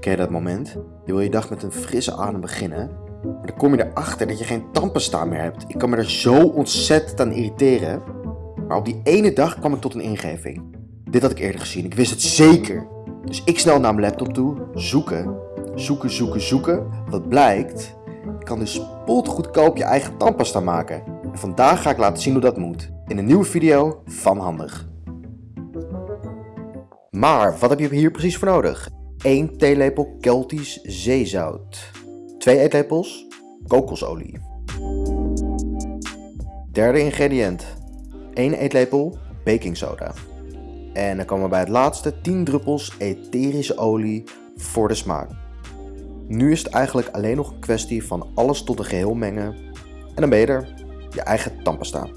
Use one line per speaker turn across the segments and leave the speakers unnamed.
Ken je dat moment? Je wil je dag met een frisse adem beginnen, maar dan kom je erachter dat je geen tandpasta meer hebt. Ik kan me er zo ontzettend aan irriteren. Maar op die ene dag kwam ik tot een ingeving. Dit had ik eerder gezien, ik wist het zeker. Dus ik snel naar mijn laptop toe, zoeken, zoeken, zoeken, zoeken. Wat blijkt, je kan dus spotgoedkoop je eigen tandpasta maken. En vandaag ga ik laten zien hoe dat moet. In een nieuwe video van Handig. Maar wat heb je hier precies voor nodig? 1 theelepel Keltisch zeezout. 2 eetlepels kokosolie. Derde ingrediënt. 1 eetlepel baking soda. En dan komen we bij het laatste 10 druppels etherische olie voor de smaak. Nu is het eigenlijk alleen nog een kwestie van alles tot een geheel mengen. En dan ben je er. Je eigen tandpasta.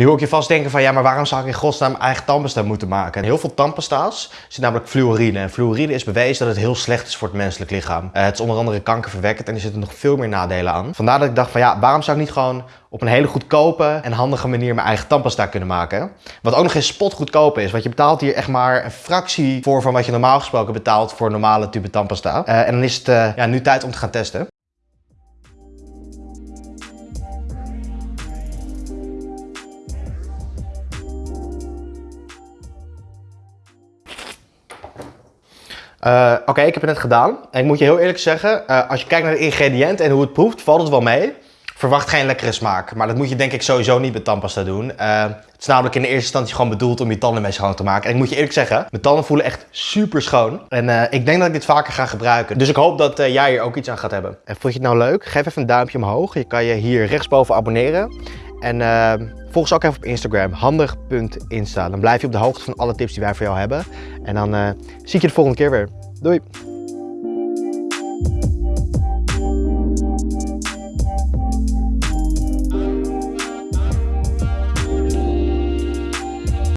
Nu hoor ik je vast denken van ja, maar waarom zou ik in godsnaam eigen tandpasta moeten maken? In heel veel tandpasta's zit namelijk fluorine. En fluorine is bewezen dat het heel slecht is voor het menselijk lichaam. Uh, het is onder andere kankerverwekkend en er zitten nog veel meer nadelen aan. Vandaar dat ik dacht van ja, waarom zou ik niet gewoon op een hele goedkope en handige manier mijn eigen tandpasta kunnen maken? Wat ook nog eens spotgoedkoop is, want je betaalt hier echt maar een fractie voor van wat je normaal gesproken betaalt voor een normale tube tandpasta. Uh, en dan is het uh, ja, nu tijd om te gaan testen. Uh, Oké, ik heb het net gedaan. En ik moet je heel eerlijk zeggen, uh, als je kijkt naar de ingrediënten en hoe het proeft, valt het wel mee. Verwacht geen lekkere smaak. Maar dat moet je denk ik sowieso niet met tandpasta doen. Uh, het is namelijk in de eerste instantie gewoon bedoeld om je tanden mee schoon te maken. En ik moet je eerlijk zeggen, mijn tanden voelen echt super schoon. En ik denk dat ik dit vaker ga gebruiken. Dus ik hoop dat jij hier ook iets aan gaat hebben. En vond je het nou leuk? Geef even een duimpje omhoog. Je kan je hier rechtsboven abonneren. En volg ons ook even op Instagram, handig.insta. Dan blijf je op de hoogte van alle tips die wij voor jou hebben. En dan zie ik je de volgende keer weer. Doei!